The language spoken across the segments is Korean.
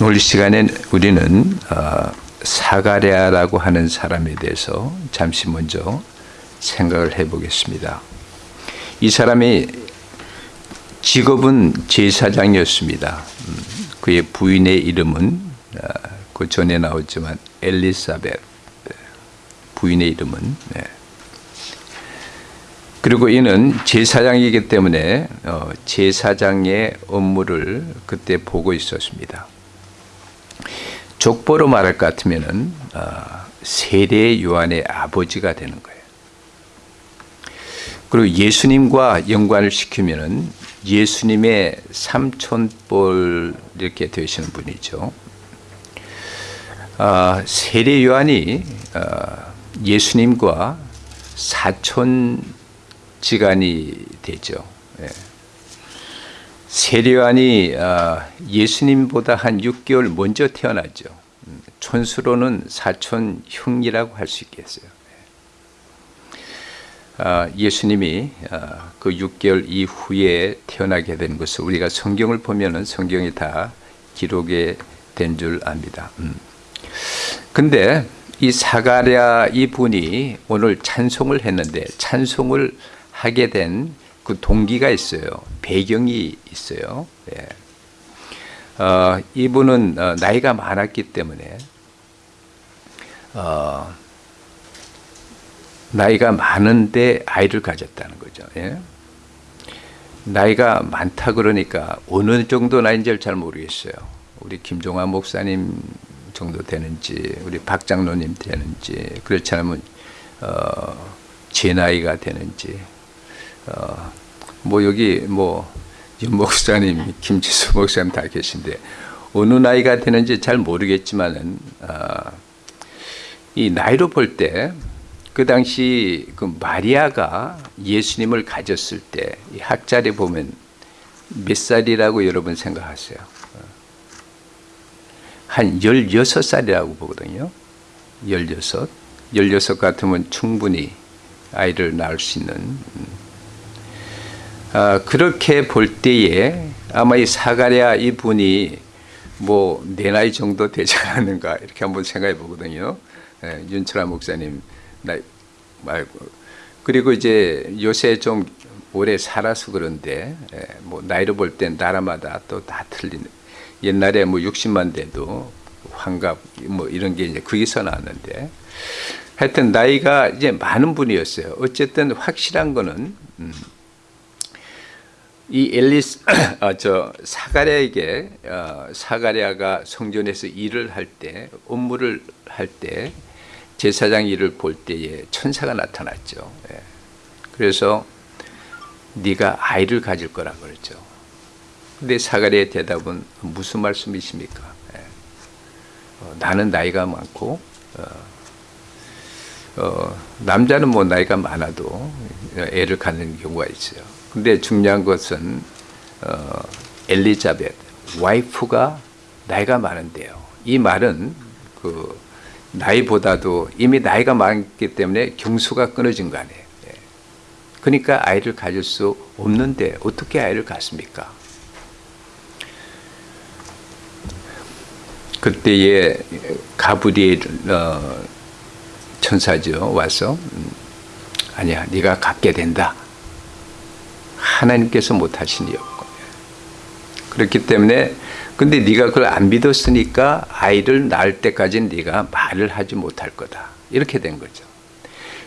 오늘 시간에 우리는 어, 사가랴라고 하는 사람에 대해서 잠시 먼저 생각을 해보겠습니다. 이 사람이 직업은 제사장이었습니다. 음, 그의 부인의 이름은 어, 그 전에 나왔지만 엘리사벳 부인의 이름은 네. 그리고 이는 제사장이기 때문에 어, 제사장의 업무를 그때 보고 있었습니다. 족보로 말할 것 같으면은 어, 세례 요한의 아버지가 되는 거예요. 그리고 예수님과 연관을 시키면은 예수님의 삼촌볼 이렇게 되시는 분이죠. 어, 세례 요한이 예수님과 사촌 지간이 되죠. 예. 세례요한이 아, 예수님보다 한 6개월 먼저 태어났죠. 음, 촌수로는 사촌 형이라고 할 수 있겠어요. 예. 아, 예수님이 아, 그 6개월 이후에 태어나게 된 것을 우리가 성경을 보면 은 성경이 다 기록에 된 줄 압니다. 음. 근데 이 사가랴 이 분이 오늘 찬송을 했는데 찬송을 하게 된 그 동기가 있어요. 배경이 있어요. 예. 어, 이분은 어, 나이가 많았기 때문에 어, 나이가 많은데 아이를 가졌다는 거죠. 예? 나이가 많다 그러니까 어느 정도 나이인지 잘 모르겠어요. 우리 김종환 목사님 정도 되는지 우리 박 장로님 되는지 그렇지 않으면 어, 제 나이가 되는지 어, 뭐 여기 뭐 목사님, 김지수 목사님 다 계신데 어느 나이가 되는지 잘 모르겠지만은 어, 이 나이로 볼 때 그 당시 그 마리아가 예수님을 가졌을 때 학자리 보면 몇 살이라고 여러분 생각하세요? 한 16살이라고 보거든요. 16. 16 같으면 충분히 아이를 낳을 수 있는 음, 아, 그렇게 볼 때에 아마 이 사가랴 이분이 뭐 내 나이 정도 되지 않았는가 이렇게 한번 생각해 보거든요. 예, 윤철아 목사님 나이 말고 그리고 이제 요새 좀 오래 살아서 그런데 예, 뭐 나이를 볼땐 나라마다 또 다 틀리는 옛날에 뭐 60만 대도 환갑 뭐 이런 게 이제 거기서 나왔는데 하여튼 나이가 이제 많은 분이었어요. 어쨌든 확실한 거는 음, 이 엘리스 아, 저 사가랴에게 어, 사가랴가 성전에서 일을 할 때 업무를 할 때 제사장 일을 볼 때에 천사가 나타났죠. 예. 그래서 네가 아이를 가질 거라 그랬죠. 근데 사가랴의 대답은 무슨 말씀이십니까? 예. 어, 나는 나이가 많고 어, 어, 남자는 뭐 나이가 많아도 애를 갖는 경우가 있어요. 근데 중요한 것은 어, 엘리자벳 와이프가 나이가 많은데요. 이 말은 그 나이보다도 이미 나이가 많기 때문에 경수가 끊어진 거 아니에요. 예. 그러니까 아이를 가질 수 없는데 어떻게 아이를 갖습니까? 그때에 가브리엘 어, 천사죠 와서 음, 아니야 네가 갖게 된다. 하나님께서 못하시니 없고 그렇기 때문에 근데 네가 그걸 안 믿었으니까 아이를 낳을 때까지는 네가 말을 하지 못할 거다. 이렇게 된 거죠.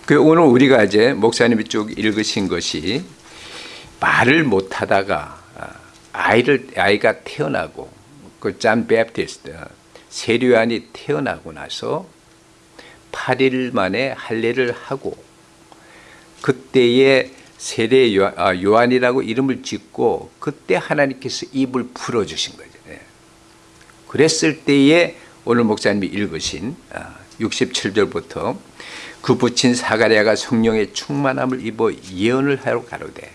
그 오늘 우리가 이제 목사님이 쭉 읽으신 것이 말을 못하다가 아, 아이를 아이가 태어나고 그 John Baptist 세례 요한이 태어나고 나서 8일 만에 할례를 하고 그때에 세례 아, 요한이라고 이름을 짓고 그때 하나님께서 입을 풀어주신 거죠. 예. 그랬을 때에 오늘 목사님이 읽으신 67절부터 아, 그 붙인 사가랴가 성령의 충만함을 입어 예언을 하러 가로되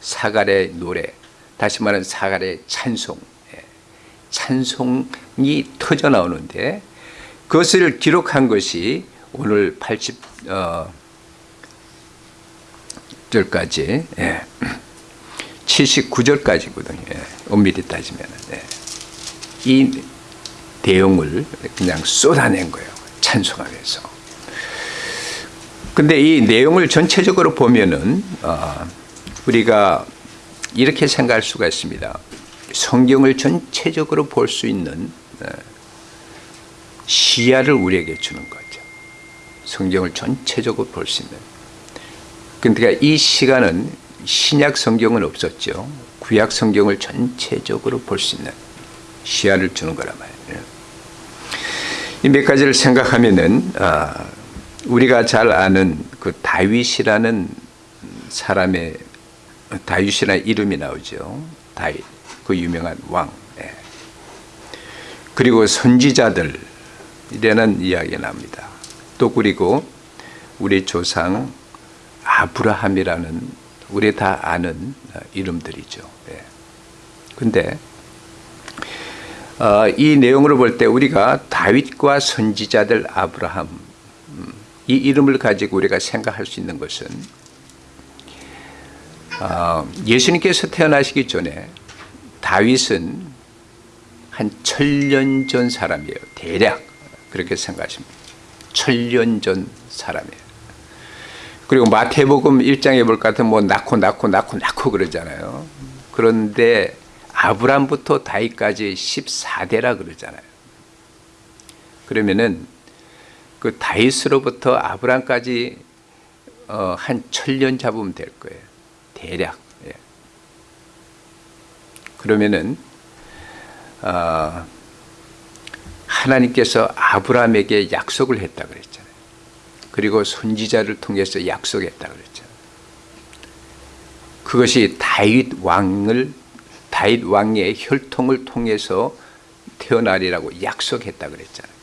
사가랴의 노래 다시 말하는 사가랴의 찬송 예. 찬송이 터져 나오는데 그것을 기록한 것이 오늘 80 어, 76절까지 예. 79절까지거든요. 예. 엄밀히 따지면 예. 이 대용을 그냥 쏟아낸 거예요. 찬송하면서. 근데 이 내용을 전체적으로 보면은 어, 우리가 이렇게 생각할 수가 있습니다. 성경을 전체적으로 볼 수 있는 어, 시야를 우리에게 주는 거죠. 성경을 전체적으로 볼 수 있는. 그러니까 이 시간은 신약 성경은 없었죠. 구약 성경을 전체적으로 볼 수 있는 시야를 주는 거란 말이에요. 이 몇 가지를 생각하면은 아, 우리가 잘 아는 그 다윗이라는 사람의 다윗이라는 이름이 나오죠. 다윗 그 유명한 왕. 예. 그리고 선지자들 이라는 이야기가 납니다. 또 그리고 우리 조상 아브라함이라는 우리 다 아는 이름들이죠. 예. 근데 어, 이 내용으로 볼 때 우리가 다윗과 선지자들 아브라함 음, 이 이름을 가지고 우리가 생각할 수 있는 것은 어, 예수님께서 태어나시기 전에 다윗은 한 천년 전 사람이에요. 대략 그렇게 생각하십니다. 천년 전 사람이에요. 그리고 마태복음 1장에 볼 것 같으면 뭐 낳고 낳고 낳고 낳고 그러잖아요. 그런데 아브람부터 다윗까지 14대라 그러잖아요. 그러면은 그 다윗으로부터 아브람까지 어, 한 천년 잡으면 될 거예요. 대략. 예. 그러면은 어, 하나님께서 아브라함에게 약속을 했다 그랬잖아요. 그리고 선지자를 통해서 약속했다 그랬잖아요. 그것이 다윗 왕을 다윗 왕의 혈통을 통해서 태어나리라고 약속했다 그랬잖아요.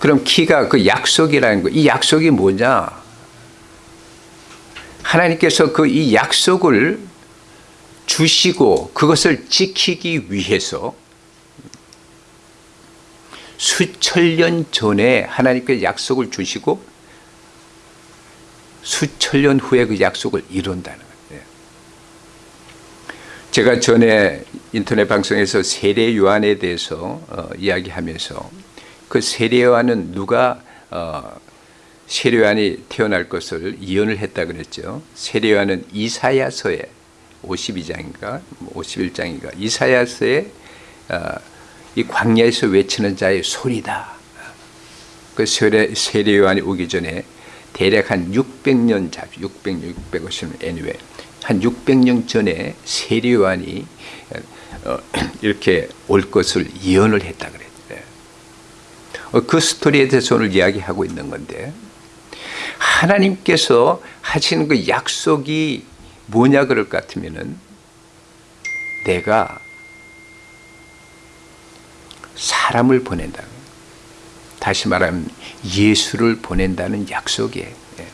그럼 키가 그 약속이라는 거, 이 약속이 뭐냐? 하나님께서 그 이 약속을 주시고 그것을 지키기 위해서 수천 년 전에 하나님께 약속을 주시고 수천 년 후에 그 약속을 이룬다는 거예요. 제가 전에 인터넷 방송에서 세례 요한에 대해서 어, 이야기하면서 그 세례 요한은 누가 어, 세례 요한이 태어날 것을 예언을 했다 그랬죠. 세례 요한은 이사야서에 52장인가 51장인가 뭐 이사야서에 어, 이 광야에서 외치는 자의 소리다. 그 세례, 세례 요한이 오기 전에 대략 한 600년 잡, 600년, 650년, anyway. 한 600년 전에 세례 요한이 어, 이렇게 올 것을 예언을 했다 그랬어요. 어, 그 스토리에 대해서 오늘 이야기하고 있는 건데 하나님께서 하시는 그 약속이 뭐냐 그럴 것 같으면은 내가 사람을 보낸다. 다시 말하면 예수를 보낸다는 약속이에요. 예.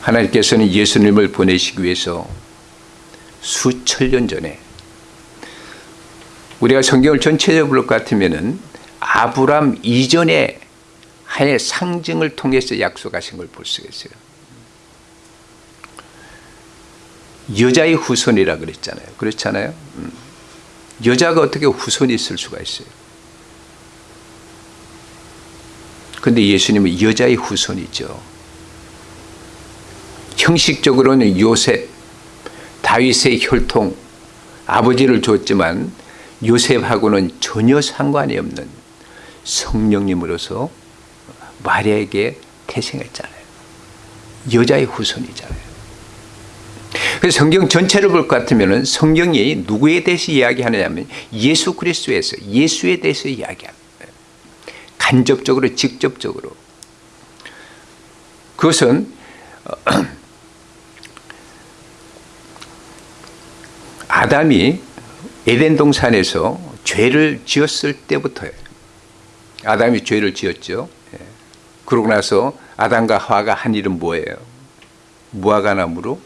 하나님께서는 예수님을 보내시기 위해서 수천 년 전에 우리가 성경을 전체적으로 볼 것 같으면은 아브람 이전에 하나의 상징을 통해서 약속하신 걸 볼 수가 있어요. 여자의 후손이라 그랬잖아요. 그렇잖아요. 음. 여자가 어떻게 후손이 있을 수가 있어요. 근데 예수님은 여자의 후손이죠. 형식적으로는 요셉, 다윗의 혈통, 아버지를 줬지만 요셉하고는 전혀 상관이 없는 성령님으로서 마리아에게 태생했잖아요. 여자의 후손이잖아요. 그래서 성경 전체를 볼 것 같으면 성경이 누구에 대해서 이야기하느냐면 예수 그리스도에서 예수에 대해서 이야기합니다. 간접적으로 직접적으로 그것은 아담이 에덴 동산에서 죄를 지었을 때부터예요. 아담이 죄를 지었죠. 예. 그러고 나서 아담과 하와가 한 일은 뭐예요? 무화과 나무로 어,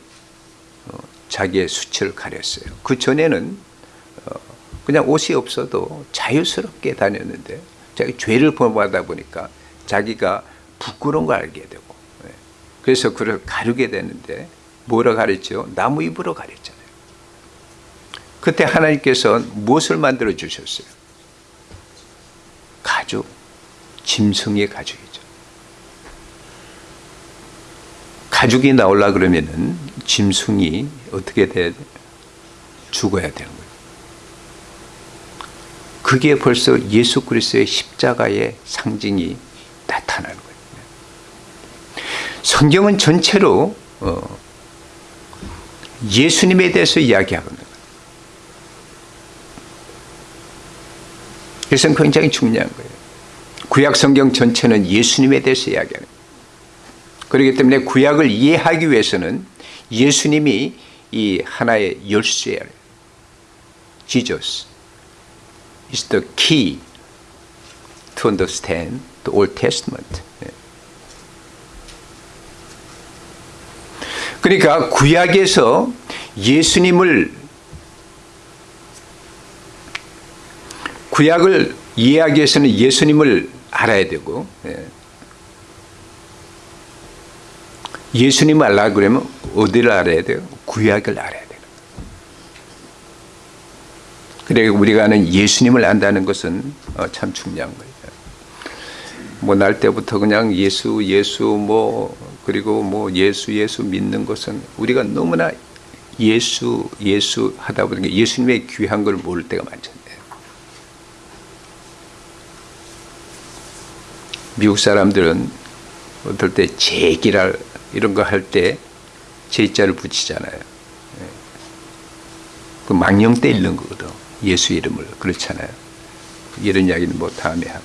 자기의 수치를 가렸어요. 그 전에는 어, 그냥 옷이 없어도 자유스럽게 다녔는데 자기 죄를 범하다 보니까 자기가 부끄러운 걸 알게 되고 예. 그래서 그를 가르게 되는데 뭐라 가르쳤죠? 나무 잎으로 가르쳤잖아요. 그때 하나님께서 무엇을 만들어 주셨어요? 가죽, 짐승의 가죽이죠. 가죽이 나올라 그러면은 짐승이 어떻게 돼? 죽어야 되는 거예요. 그게 벌써 예수 그리스도의 십자가의 상징이 나타나는 거예요. 성경은 전체로 어, 예수님에 대해서 이야기하거든요. 그래서 굉장히 중요한 거예요. 구약 성경 전체는 예수님에 대해서 이야기하는 거예요. 그렇기 때문에 구약을 이해하기 위해서는 예수님이 이 하나의 열쇠예요. Jesus is the key to understand the Old Testament. 그러니까 구약에서 예수님을 구약을 이해하기 위해서는 예수님을 알아야 되고 예수님을 알라 그러면 어디를 알아야 돼요? 구약을 알아야 돼요. 그래 우리가 아는 예수님을 안다는 것은 어, 참 중요한 거예요. 뭐 날 때부터 그냥 예수 예수 뭐 그리고 뭐 예수 예수 믿는 것은 우리가 너무나 예수 예수 하다 보니까 예수님의 귀한 걸 모를 때가 많잖아요. 미국 사람들은 어떨 때 제기랄 이런 거 할 때 제자를 붙이잖아요. 예. 그 망령 때 읽는 거거든. 예수 이름을 그렇잖아요. 이런 이야기는 뭐 다음에 하고.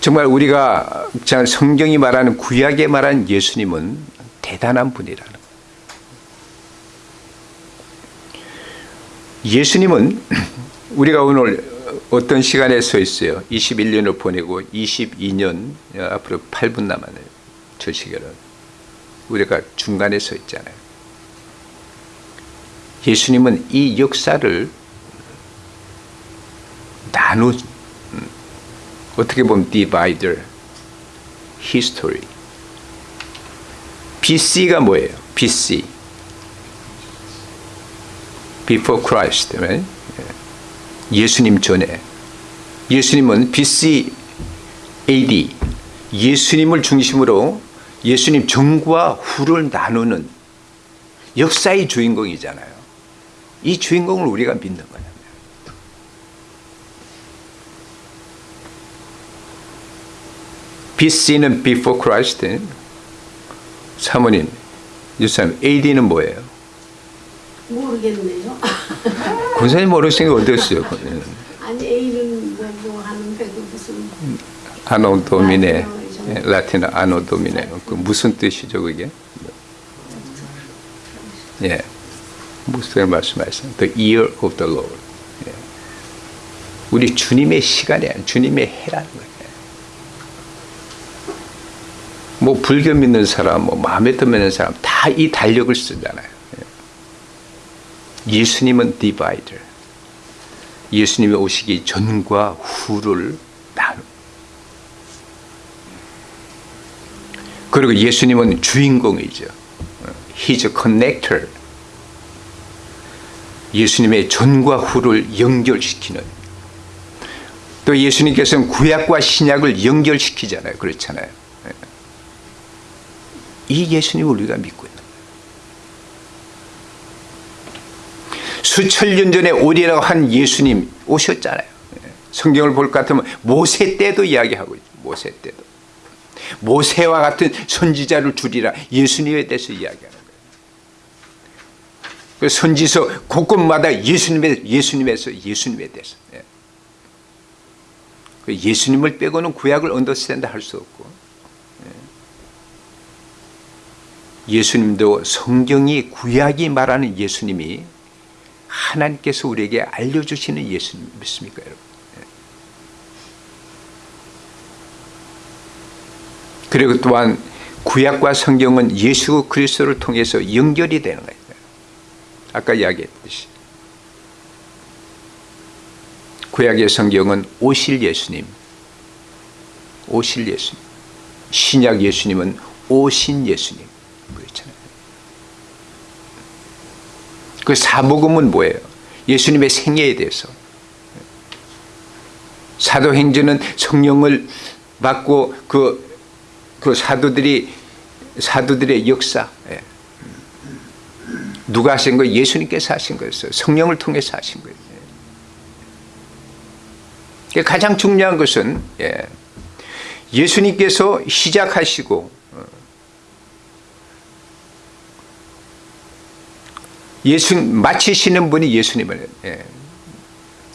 정말 우리가 성경이 말하는 구약에 말하는 예수님은 대단한 분이라는. 예수님은 우리가 오늘 어떤 시간에 서 있어요. 21년을 보내고 22년 앞으로 8분 남았네요. 저 시계는. 우리가 중간에 서 있잖아요. 예수님은 이 역사를 나누 어떻게 보면 divider, history. BC가 뭐예요? BC. Before Christ. Right? 예수님 전에. 예수님은 BC AD. 예수님을 중심으로 예수님 전과 후를 나누는 역사의 주인공이잖아요. 이 주인공을 우리가 믿는 거예요. BC는 before Christ. 사모님, 유사님, AD는 뭐예요? 모르겠네요. 권사님 모르시는 게 어디였어요? 아니 A는 뭐, 뭐 하는데 그 무슨 아노 도미네, 예, 라틴어 아노 도미네. 그 무슨 뜻이죠, 그게? 예. 무슨 말씀하셨어요? The year of the Lord. 예. 우리 주님의 시간이야. 주님의 해라는 거예요. 뭐 불교 믿는 사람, 뭐 마음에 드는 사람 다 이 달력을 쓰잖아요. 예. 예수님은 디바이더. 예수님이 오시기 전과 후를 나누. 그리고 예수님은 주인공이죠. He's a connector. 예수님의 전과 후를 연결시키는. 또 예수님께서는 구약과 신약을 연결시키잖아요. 그렇잖아요. 이 예수님을 우리가 믿고 있는 거예요. 수천 년 전에 오리라고 한 예수님 오셨잖아요. 성경을 볼 것 같으면 모세 때도 이야기하고 있죠. 모세 때도. 모세와 같은 선지자를 줄이라 예수님에 대해서 이야기하는 거예요. 그 선지서 곳곳마다 예수님에, 예수님에서 예수님에 대해서. 예. 그 예수님을 빼고는 구약을 언더스탠드 할 수 없고 예수님도 성경이 구약이 말하는 예수님이 하나님께서 우리에게 알려주시는 예수님 믿습니까 여러분? 그리고 또한 구약과 성경은 예수 그리스도를 통해서 연결이 되는 거예요. 아까 이야기했듯이 구약의 성경은 오실 예수님, 오실 예수님, 신약 예수님은 오신 예수님 그렇잖아요. 그 사복음은 뭐예요? 예수님의 생애에 대해서. 사도행전은 성령을 받고 그, 그 사도들이 사도들의 역사. 예. 누가 하신 거예요? 예수님께서 하신 거였어요. 성령을 통해서 하신 거예요. 예. 가장 중요한 것은 예. 예수님께서 시작하시고 어, 예수 마치시는 분이 예수님을 예.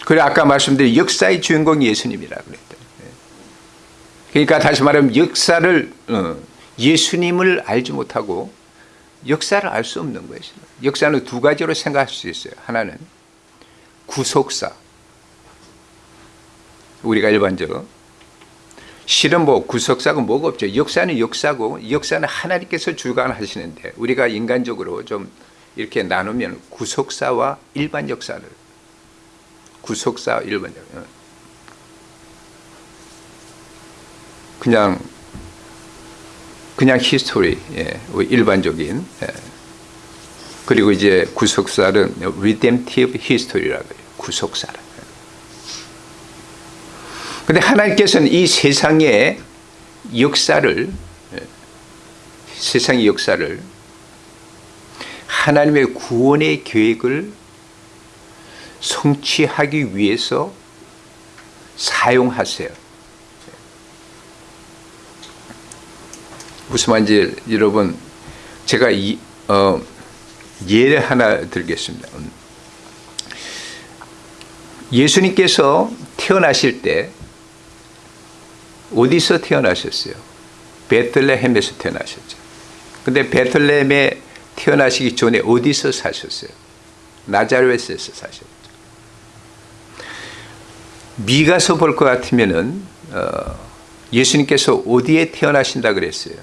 그래 아까 말씀드린 역사의 주인공이 예수님이라. 예. 그러니까 다시 말하면 역사를 어, 예수님을 알지 못하고 역사를 알 수 없는 거예요. 역사는 두 가지로 생각할 수 있어요. 하나는 구속사. 우리가 일반적으로 실은 뭐 구속사가 뭐가 없죠. 역사는 역사고 역사는 하나님께서 주관하시는데 우리가 인간적으로 좀 이렇게 나누면 구속사와 일반 역사를 구속사 일반 역사 그냥 그냥 history 예, 일반적인 예. 그리고 이제 구속사는 redemptive history라고 해요. 구속사라. 근데 하나님께서는 이 세상의 역사를 예, 세상의 역사를 하나님의 구원의 계획을 성취하기 위해서 사용하세요. 무슨 말인지 여러분 제가 이, 어, 예를 하나 들겠습니다. 예수님께서 태어나실 때 어디서 태어나셨어요? 베틀레헴에서 태어나셨죠. 근데 베틀레헴에 태어나시기 전에 어디서 사셨어요? 나자렛에서 사셨죠. 미가서 볼 것 같으면은 어, 예수님께서 어디에 태어나신다 그랬어요?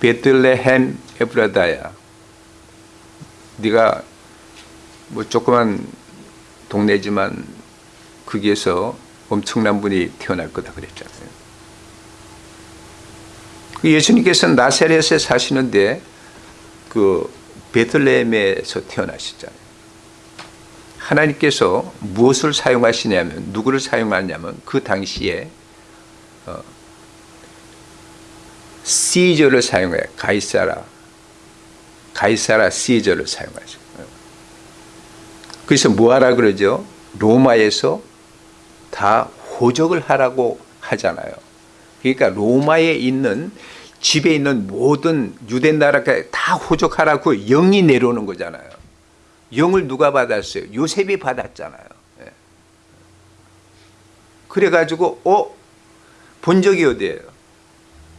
베틀레헴 에브라다야. 네가 뭐 조그만 동네지만 거기에서 엄청난 분이 태어날 거다 그랬잖아요. 그 예수님께서는 나사렛에 사시는데 그 베틀레헴에서 태어나셨잖아요. 하나님께서 무엇을 사용하시냐면 누구를 사용하냐면 그 당시에 어, 시저를 사용해요. 가이사라 가이사라 시저를 사용하죠. 그래서 뭐 하라 그러죠? 로마에서 다 호적을 하라고 하잖아요. 그러니까 로마에 있는 집에 있는 모든 유대 나라가 다 호적하라고 영이 내려오는 거잖아요. 영을 누가 받았어요? 요셉이 받았잖아요. 예. 그래가지고 어? 본 적이 어디예요?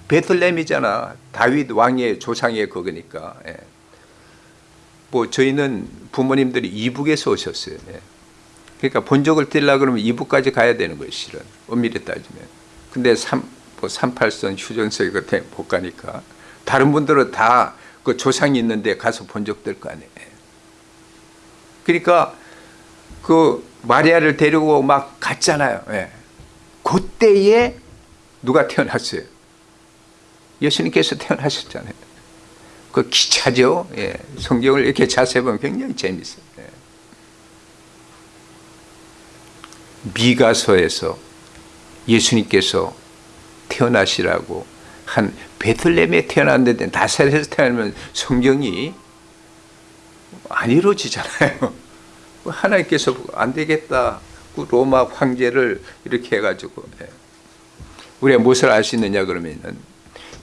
베틀렘이잖아. 다윗 왕의 조상의 그거니까. 예. 뭐 저희는 부모님들이 이북에서 오셨어요. 예. 그러니까 본적을 떼려 그러면 이북까지 가야 되는 거예요, 실은. 엄밀히 따지면. 근데 3, 뭐 38선 휴전선이 그때 못 가니까. 다른 분들은 다 그 조상이 있는데 가서 본 적 될 거 아니에요. 그러니까 그 마리아를 데리고 막 갔잖아요. 예. 그때에 누가 태어났어요? 예수님께서 태어나셨잖아요. 그 기차죠. 예. 성경을 이렇게 자세히 보면 굉장히 재밌어요. 예. 미가서에서 예수님께서 태어나시라고 한 베틀렘에 태어났는데 나사렛에서 태어나면 성경이 안 이루어지잖아요. 하나님께서 안 되겠다. 그 로마 황제를 이렇게 해가지고 예. 우리가 무엇을 알 수 있느냐 그러면은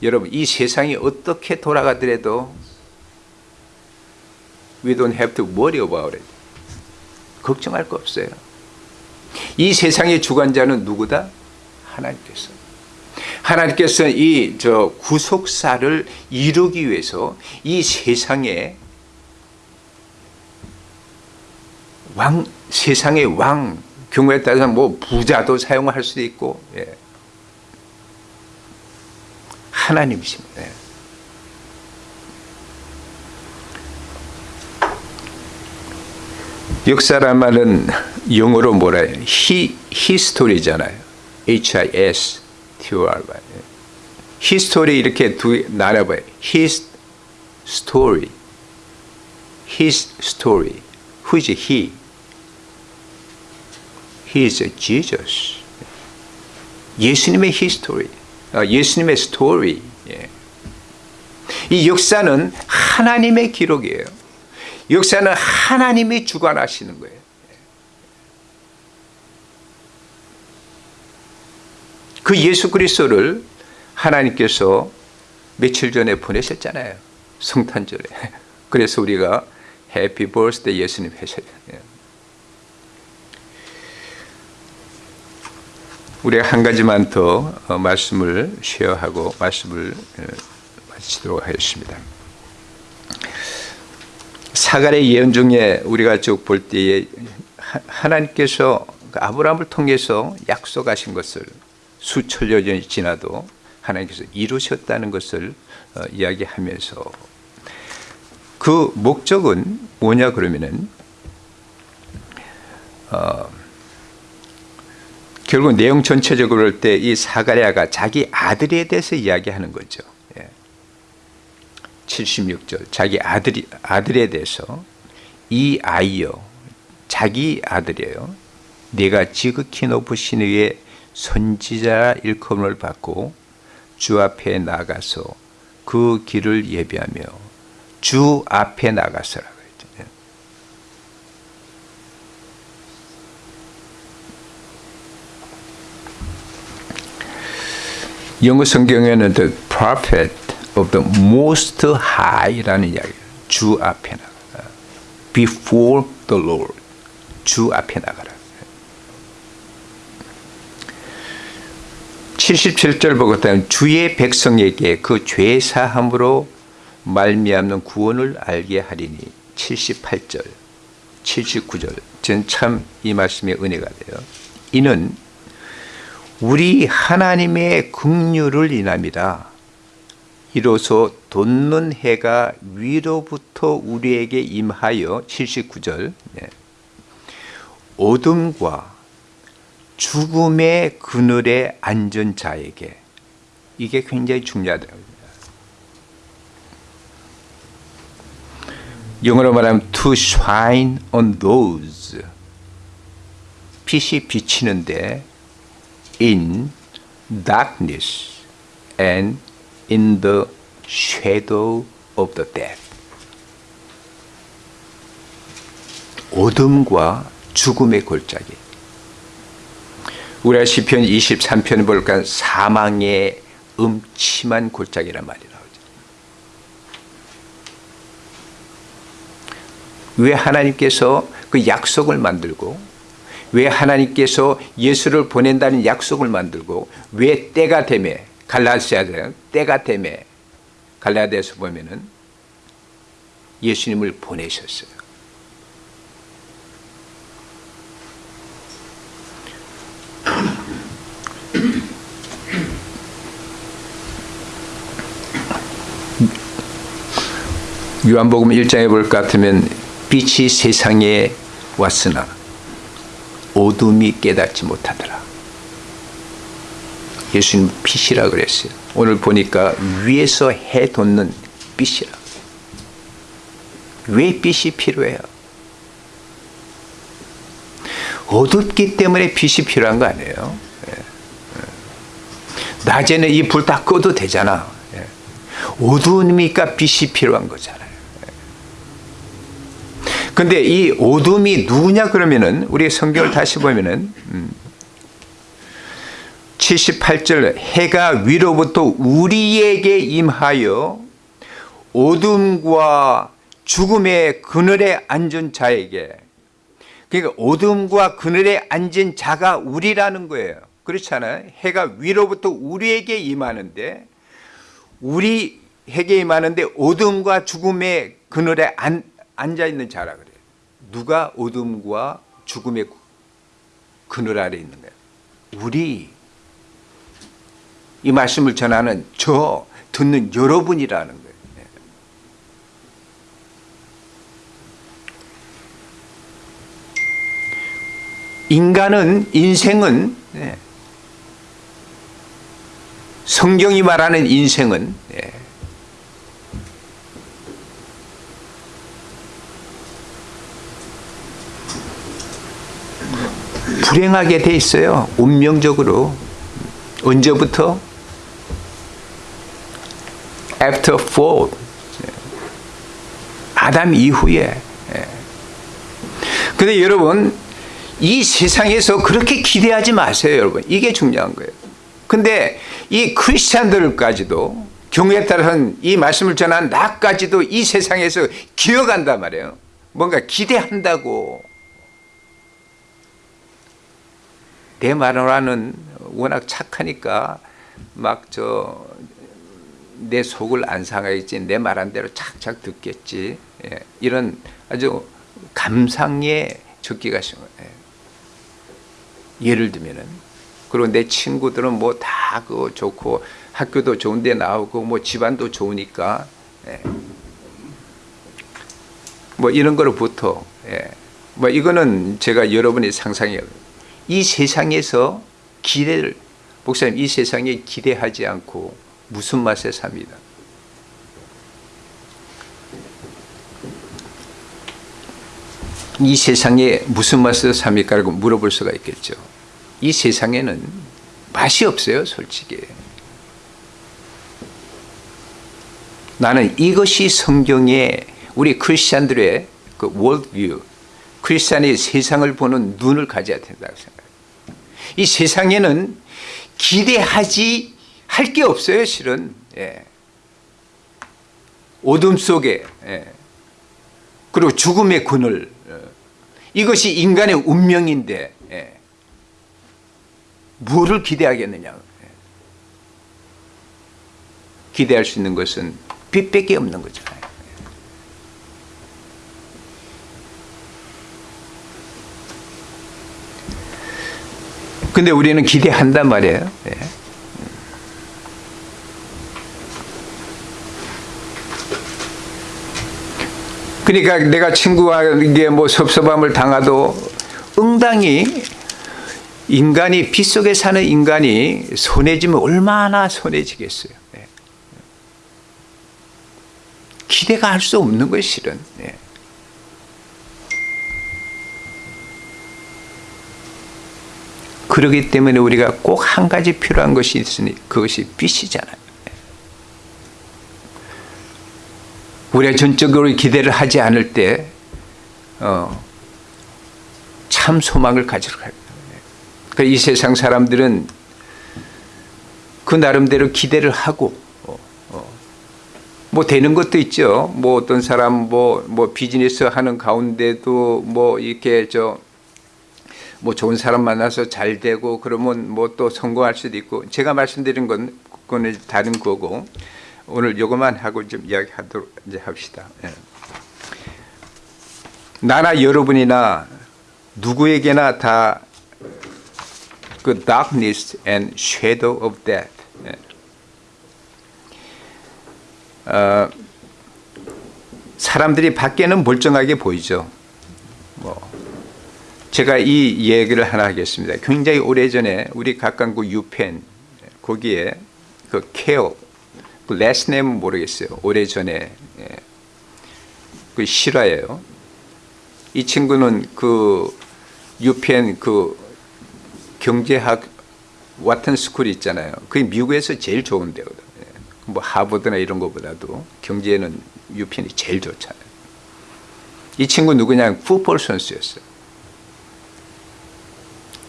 여러분 이 세상이 어떻게 돌아가더라도 we don't have to worry about it. 걱정할 거 없어요. 이 세상의 주관자는 누구다? 하나님께서. 하나님께서 이 저 구속사를 이루기 위해서 이 세상에 왕 세상의 왕 경우에 따라서 뭐 부자도 사용할 수도 있고 예. 하나님이십니다. 예. 역사란 말은 영어로 뭐라 해요? 히, 히스토리잖아요. H-I-S T-O-R history 이렇게 두 나눠봐요. his story his story. Who is he? He is Jesus. 예수님의 history. 어, 예수님의 story. 예. 이 역사는 하나님의 기록이에요. 역사는 하나님이 주관하시는 거예요. 그 예수 그리스도를 하나님께서 며칠 전에 보내셨잖아요. 성탄절에. 그래서 우리가 해피 버스데이 예수님 하셔 우리가 한 가지만 더 어, 말씀을 쉐어하고 말씀을 어, 마치도록 하겠습니다. 사갈의 예언 중에 우리가 쭉 볼 때에 하- 하나님께서 그 아브라함을 통해서 약속하신 것을 수천 년이 지나도 하나님께서 이루셨다는 것을 어, 이야기하면서 그 목적은 뭐냐 그러면은 어, 결국 내용 전체적으로 볼 때 이 사가랴가 자기 아들에 대해서 이야기하는 거죠. 예. 76절 자기 아들이 아들에 대해서 이 아이여 자기 아들이에요. 내가 지극히 높으신 위에 선지자 일컬음을 받고 주 앞에 나가서 그 길을 예비하며 주 앞에 나가서라 영어 성경에는 the prophet of the most high라는 이야기예요. 주 앞에 나가라. before the Lord. 주 앞에 나가라. 77절 보겠다면 주의 백성에게 그 죄 사함으로 말미암는 구원을 알게 하리니 78절 79절 전 참 이 말씀에 은혜가 돼요. 이는 우리 하나님의 긍휼을 인함이라 이로써 돋는 해가 위로부터 우리에게 임하여 79절 네. 어둠과 죽음의 그늘에 앉은 자에게 이게 굉장히 중요하더라고요. 영어로 말하면 to shine on those 빛이 비치는데 in darkness and in the shadow of the death 어둠과 죽음의 골짜기 우리가 시편 23편 볼까 사망의 음침한 골짜기란 말이 나오죠. 왜 하나님께서 그 약속을 만들고 왜 하나님께서 예수를 보낸다는 약속을 만들고 왜 때가 되매 갈라디아서 때가 되매 갈라디아서 보면은 예수님을 보내셨어요. 요한복음 1장에 볼 것 같으면 빛이 세상에 왔으나 어둠이 깨닫지 못하더라. 예수님 빛이라 그랬어요. 오늘 보니까 위에서 해 돋는 빛이라. 왜 빛이 필요해요? 어둡기 때문에 빛이 필요한 거 아니에요? 예. 예. 낮에는 이 불 다 꺼도 되잖아. 예. 어두우니까 빛이 필요한 거잖아요. 근데 이 어둠이 누구냐 그러면은 우리 성경을 다시 보면은 음, 78절 해가 위로부터 우리에게 임하여 어둠과 죽음의 그늘에 앉은 자에게 그러니까 어둠과 그늘에 앉은 자가 우리라는 거예요. 그렇잖아요. 해가 위로부터 우리에게 임하는데 우리에게 임하는데 어둠과 죽음의 그늘에 앉, 앉아 있는 자라 그래요. 누가 어둠과 죽음의 그늘 아래 있는 거예요? 우리 이 말씀을 전하는 저 듣는 여러분이라는 거예요. 네. 인간은 인생은 네. 성경이 말하는 인생은 불행하게 돼 있어요. 운명적으로. 언제부터? After fall. 아담 이후에. 근데 여러분, 이 세상에서 그렇게 기대하지 마세요, 여러분. 이게 중요한 거예요. 근데 이 크리스찬들까지도 경우에 따라서는 이 말씀을 전한 나까지도 이 세상에서 기어간단 말이에요. 뭔가 기대한다고. 내 말하는 워낙 착하니까 막 저 내 속을 안 상하겠지 내 말한 대로 착착 듣겠지 예, 이런 아주 감상의 적기가 있어요. 예. 예를 들면은 그리고 내 친구들은 뭐 다 그 좋고 학교도 좋은데 나오고 뭐 집안도 좋으니까 예. 뭐 이런 거로부터 예. 뭐 이거는 제가 여러분이 상상해요. 이 세상에서 기대를 목사님 이 세상에 기대하지 않고 무슨 맛에 삽니다. 이 세상에 무슨 맛에 삽니까? 라고 물어볼 수가 있겠죠. 이 세상에는 맛이 없어요, 솔직히. 나는 이것이 성경의 우리 크리스찬들의 그 월드뷰, 크리스찬이 세상을 보는 눈을 가져야 된다고 생각해요. 이 세상에는 기대하지 할 게 없어요, 실은. 예. 어둠 속에, 예. 그리고 죽음의 그늘. 어. 이것이 인간의 운명인데, 예. 뭐를 기대하겠느냐. 예. 기대할 수 있는 것은 빛밖에 없는 거잖아요. 근데 우리는 기대한단 말이에요. 예. 그러니까 내가 친구에게 뭐 섭섭함을 당하도 응당히 인간이 빛 속에 사는 인간이 손해지면 얼마나 손해지겠어요. 예. 기대가 할 수 없는 것이 실은. 예. 그러기 때문에 우리가 꼭 한 가지 필요한 것이 있으니 그것이 빛이잖아요. 우리가 전적으로 기대를 하지 않을 때, 어, 참 소망을 가지러 가요. 그러니까 이 세상 사람들은 그 나름대로 기대를 하고, 어, 어, 뭐 되는 것도 있죠. 뭐 어떤 사람 뭐, 뭐 비즈니스 하는 가운데도 뭐 이렇게 저, 뭐 좋은 사람 만나서 잘 되고 그러면 뭐 또 성공할 수도 있고 제가 말씀드린 건 그거는 다른 거고 오늘 요것만 하고 좀 이야기하도록 이제 합시다. 예. 나나 여러분이나 누구에게나 다 그 darkness and shadow of death. 예. 어, 사람들이 밖에는 멀쩡하게 보이죠. 뭐 제가 이 얘기를 하나 하겠습니다. 굉장히 오래전에 우리 각광구 유펜 거기에 그 케어 그 레스 네임은 모르겠어요. 오래전에 예. 그 실화예요. 이 친구는 그 유펜 그 경제학 와튼 스쿨 있잖아요. 그게 미국에서 제일 좋은 데거든. 예. 뭐 하버드나 이런 것보다도 경제는 유펜이 제일 좋잖아요. 이 친구 누구냐? 풋볼 선수였어요.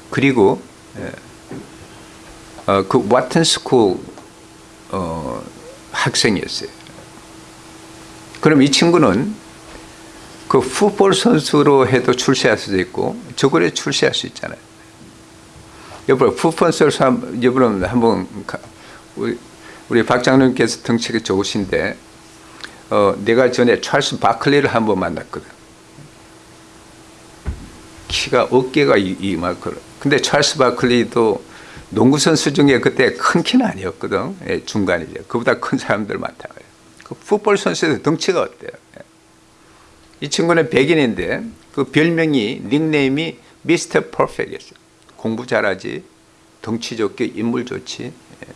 그리고 예, 어, 그 와튼 스쿨 어, 학생이었어요. 그럼 이 친구는 그 풋볼 선수로 해도 출세할 수도 있고 저거에 출세할 수 있잖아요. 여러분 풋볼 선수 여러분 한번 우리, 우리 박장님께서 덩치가 좋으신데 어, 내가 전에 찰스 바클리를 한번 만났거든. 키가 어깨가 이만큼. 근데 찰스 바클리도 농구 선수 중에 그때 큰 키는 아니었거든. 예, 중간이죠. 그보다 큰 사람들 많다. 그 풋볼 선수들 덩치가 어때요? 예. 이 친구는 백인인데 그 별명이 닉네임이 미스터 퍼펙트였어요. 공부 잘하지, 덩치 좋게 인물 좋지. 예.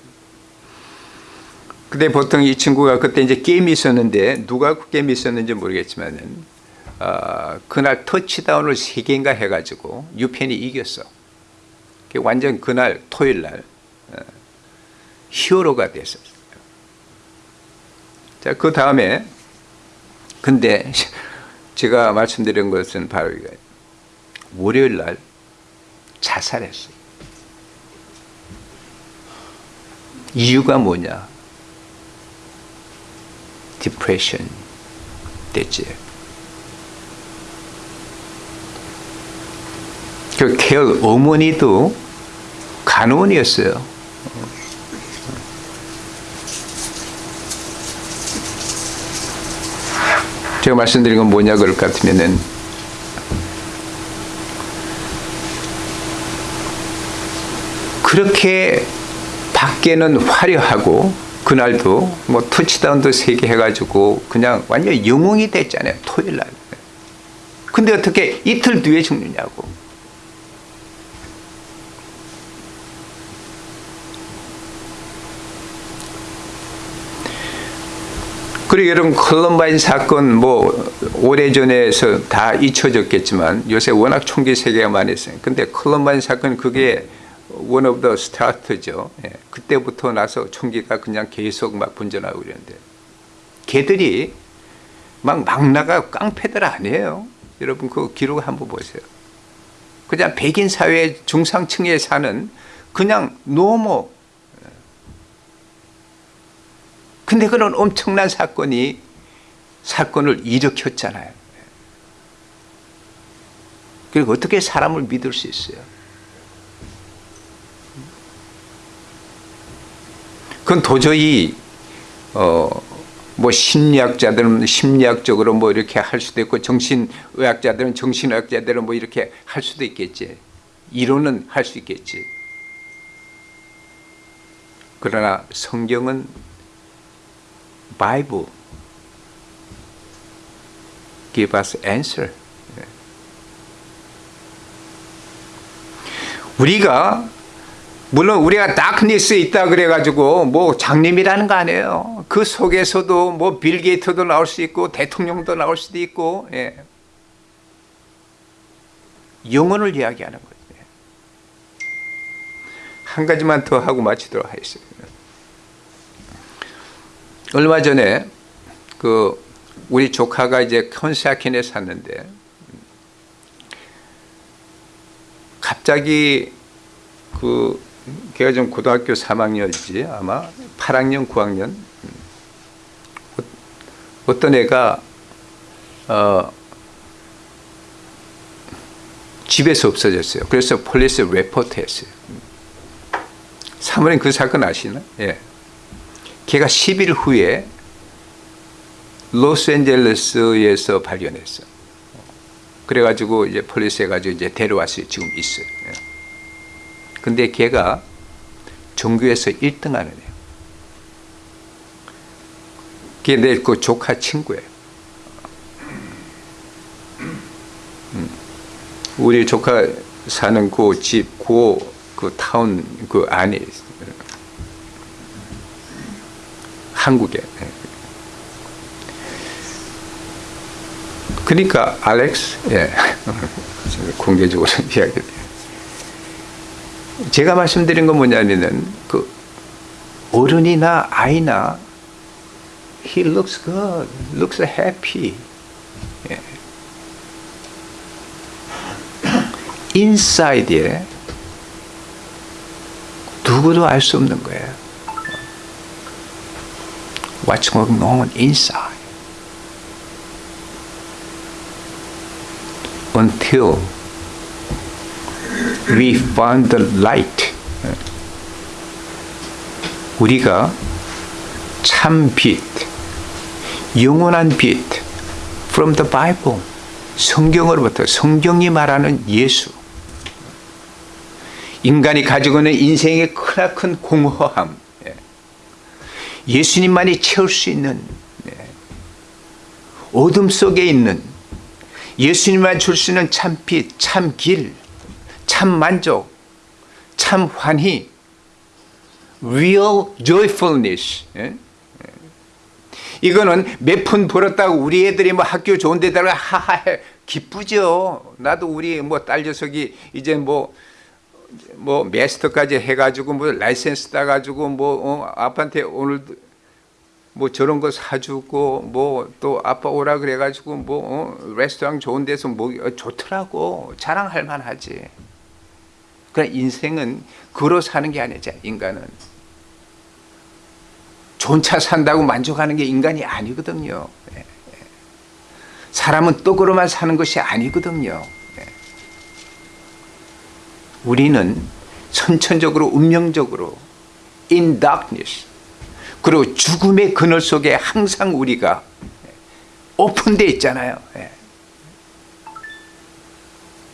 근데 보통 이 친구가 그때 이제 게임이 있었는데 누가 그 게임이 있었는지 모르겠지만은 어, 그날 터치다운을 세 개인가 해가지고 유펜이 이겼어. 완전 그날 토요일 날 어, 히어로가 됐었어요. 자, 그 다음에 근데 제가 말씀드린 것은 바로 이거예요. 월요일 날 자살했어요. 이유가 뭐냐? 디프레션 됐지. 그 케어 어머니도 간호원이었어요. 제가 말씀드린 건 뭐냐 그럴 것 같으면은 그렇게 밖에는 화려하고 그날도 뭐 터치다운도 세 개 해가지고 그냥 완전 영웅이 됐잖아요 토요일 날. 근데 어떻게 이틀 뒤에 죽느냐고. 그리고 여러분 컬럼바인 사건 뭐 오래전에서 다 잊혀졌겠지만 요새 워낙 총기 사고가 많이 있어요. 근데 컬럼바인 사건 그게 one of the start죠. 예. 그때부터 나서 총기가 그냥 계속 막 분전하고 그랬는데 걔들이 막 막 나가 깡패들 아니에요. 여러분 그 기록 한번 보세요. 그냥 백인 사회 중상층에 사는 그냥 normal 근데 그런 엄청난 사건이 사건을 일으켰잖아요. 그리고 어떻게 사람을 믿을 수 있어요? 그건 도저히 어 뭐 심리학자들은 심리학적으로 뭐 이렇게 할 수도 있고 정신의학자들은 정신의학자들은 뭐 이렇게 할 수도 있겠지. 이론은 할 수 있겠지. 그러나 성경은 Bible give us answer. 우리가 물론 우리가 다크니스에 있다 그래가지고 뭐 장님이라는 거 아니에요. 그 속에서도 뭐 빌 게이트도 나올 수 있고 대통령도 나올 수도 있고 예. 영혼을 이야기하는 거예요. 한 가지만 더 하고 마치도록 하겠습니다. 얼마 전에 그 우리 조카가 이제 Conshohocken에 사는데 갑자기 그 걔가 좀 고등학교 3학년이지 아마 8학년 9학년 어떤 애가 어 집에서 없어졌어요. 그래서 police report 했어요. 사모님 그 사건 아시나? 예. 걔가 10일 후에 로스앤젤레스에서 발견했어. 그래가지고 이제 police 해가지고 이제 데려왔어요. 지금 있어요. 예. 근데 걔가 전교에서 1등 하는 애예요. 걔 내 그 조카 친구예요. 음. 우리 조카 사는 그 집, 그, 그 타운 그 안에 있어요. 한국에. 그러니까 알렉스, 예. 공개적으로 이야기를. 제가 말씀드린 건 뭐냐면은 그 어른이나 아이나 he looks good, looks happy. 예. 인사이드에 누구도 알 수 없는 거예요. What's going on inside? Until we find the light. 우리가 참 빛, 영원한 빛, from the Bible, 성경으로부터 성경이 말하는 예수. 인간이 가지고 있는 인생의 크나큰 공허함, 예수님만이 채울 수 있는 어둠 속에 있는 예수님만 줄 수 있는 참빛, 참길, 참 만족, 참 환희, real joyfulness. 이거는 몇 푼 벌었다고 우리 애들이 뭐 학교 좋은 데다가 하하해 기쁘죠. 나도 우리 뭐 딸 녀석이 이제 뭐 뭐 master까지 해가지고 뭐 라이센스 따가지고 뭐 어, 아빠한테 오늘 뭐 저런 거 사주고 뭐 또 아빠 오라 그래가지고 뭐 어, 레스토랑 좋은 데서 뭐 어, 좋더라고 자랑할 만하지. 그러나 인생은 그로 사는 게 아니죠 인간은 좋은 차 산다고 만족하는 게 인간이 아니거든요. 예, 예. 사람은 떡으로만 사는 것이 아니거든요. 예. 우리는 선천적으로 운명적으로 in darkness 그리고 죽음의 그늘 속에 항상 우리가 오픈돼 있잖아요. 예.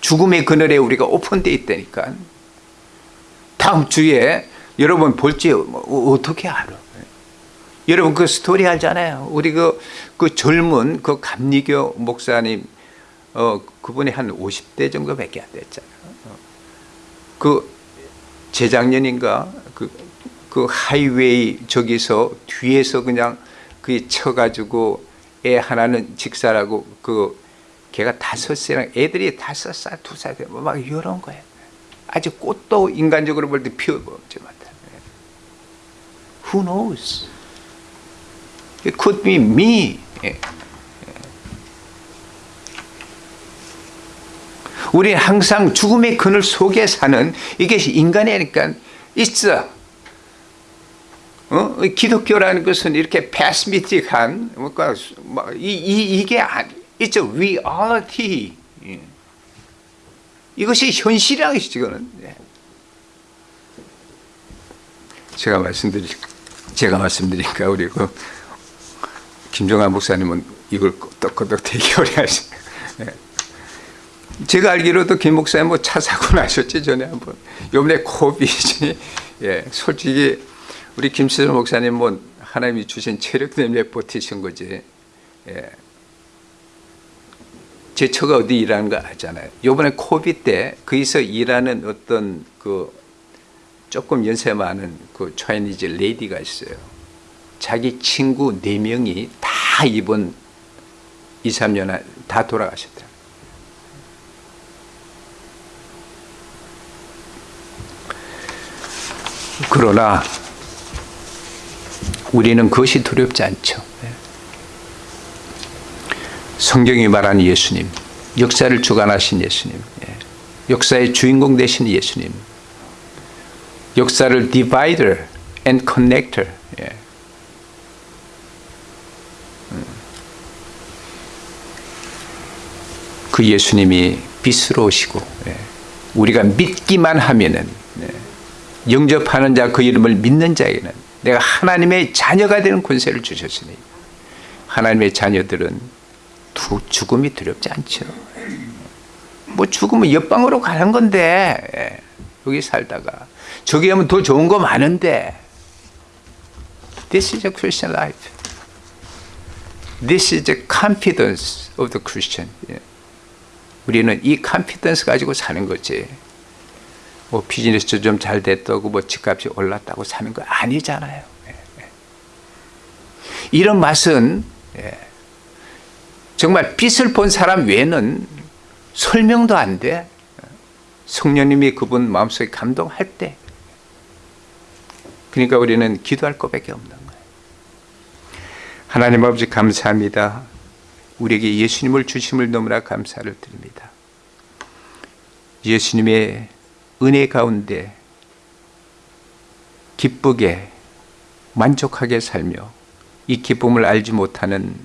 죽음의 그늘에 우리가 오픈돼 있다니까. 다음 주에 여러분 볼지 뭐 어떻게 알아? 여러분 그 스토리 알잖아요. 우리 그, 그 젊은 그 감리교 목사님 어 그분이 한 50대 정도밖에 안 됐잖아요. 어. 그 재작년인가 그, 그 하이웨이 저기서 뒤에서 그냥 그 쳐가지고 애 하나는 직사라고 그 걔가 다섯 살랑 애들이 다섯 살 두살 되면 막 이런 거예요. 아주 꽃도 인간적으로 볼 때 피워보지 못해. Who knows? It could be me. 우리 항상 죽음의 그늘 속에 사는 이게 인간이니까 있어. 어? 기독교라는 것은 이렇게 패스미틱한 뭐 이, 이, 이게 it's reality. 예. 이것이 현실이라는 것이지, 이거는. 예. 제가 말씀드리, 제가 말씀드리니까 우리 그 김종환 목사님은 이걸 끄덕끄덕 되게 오래 하시. 예. 제가 알기로도 김 목사님 뭐 차 사고 나셨지 전에 한번. 요번에 코비지. 예, 솔직히 우리 김수정 목사님 뭐 하나님이 주신 체력 때문에 버티신 거지. 예. 제 처가 어디 일하는 거 알잖아요. 요번에 코비 때 거기서 일하는 어떤 그 조금 연세 많은 그 차이니즈 레이디가 있어요. 자기 친구 네 명이 다 이번 2, 3년 다 돌아가셨더라고요. 그러나 우리는 그것이 두렵지 않죠. 네. 성경이 말하는 예수님, 역사를 주관하신 예수님, 예. 역사의 주인공 되신 예수님, 역사를 divider and connector, 예. 음. 그 예수님이 빛으로 오시고 예. 우리가 믿기만 하면은 예. 영접하는 자 그 이름을 믿는 자에게는 내가 하나님의 자녀가 되는 권세를 주셨으니 하나님의 자녀들은 두 죽음이 두렵지 않죠. 뭐 죽으면 옆방으로 가는 건데 예. 여기 살다가 저기 하면 더 좋은 거 많은데 This is a Christian life. This is the confidence of the Christian. 예. 우리는 이 confidence 가지고 사는 거지. 뭐 비즈니스 좀 잘 됐다고 뭐 집값이 올랐다고 사는 거 아니잖아요. 예, 예. 이런 맛은 예, 정말 빛을 본 사람 외에는 설명도 안 돼. 성령님이 그분 마음속에 감동할 때. 그러니까 우리는 기도할 것밖에 없는 거예요. 하나님 아버지 감사합니다. 우리에게 예수님을 주심을 너무나 감사를 드립니다. 예수님의 은혜 가운데 기쁘게 만족하게 살며 이 기쁨을 알지 못하는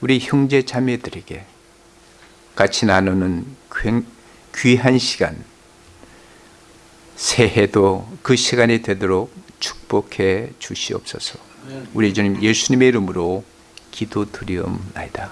우리 형제 자매들에게 같이 나누는 귀한 시간 새해도 그 시간이 되도록 축복해 주시옵소서. 우리 주님 예수님의 이름으로 기도드리옵나이다.